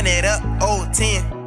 run it up, old 10.